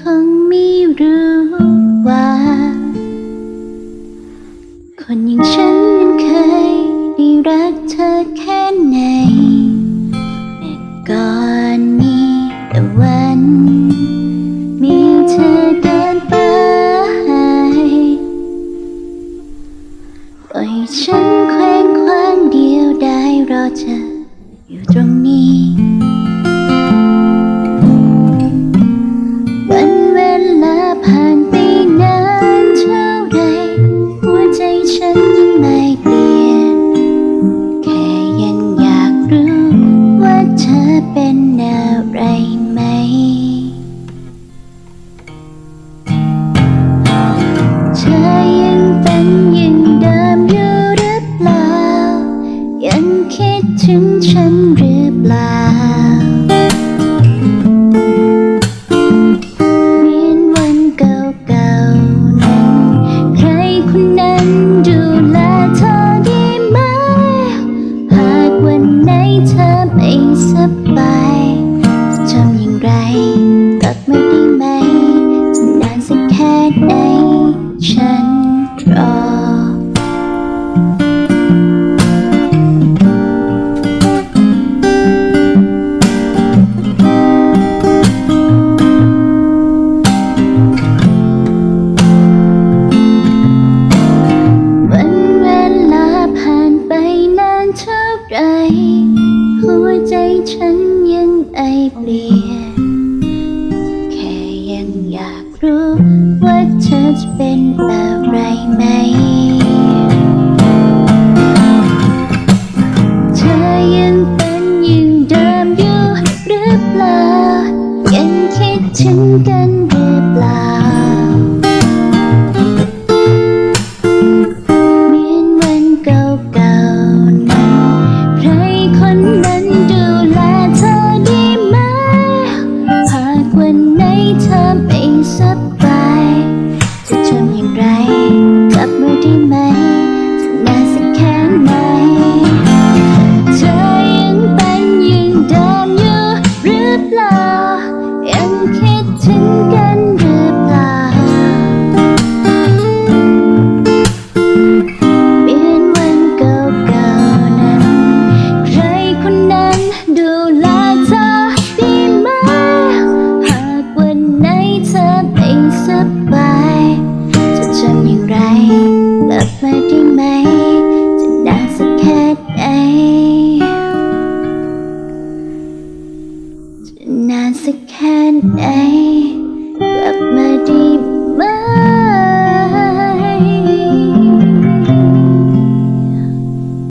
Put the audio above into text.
คงไม่รู้ว่า คนอย่างฉันเคยได้รักเธอแค่ไหนแม้ก่อนนี้แต่วัน มีเธอเดินไปปล่อยฉันเคว้งคว้างเดียวได้รอเธออยู่ตรงนี้ ไหมจะนานสักแค่ไหนฉันรอเท่าไรหัวใจฉันยังไอเปลี่ยน รู้ว่าเธอจะเป็นอะไรไหม เธอยังเป็นอย่างเดิมอยู่หรือเปล่ายังคิดถึงกัน đây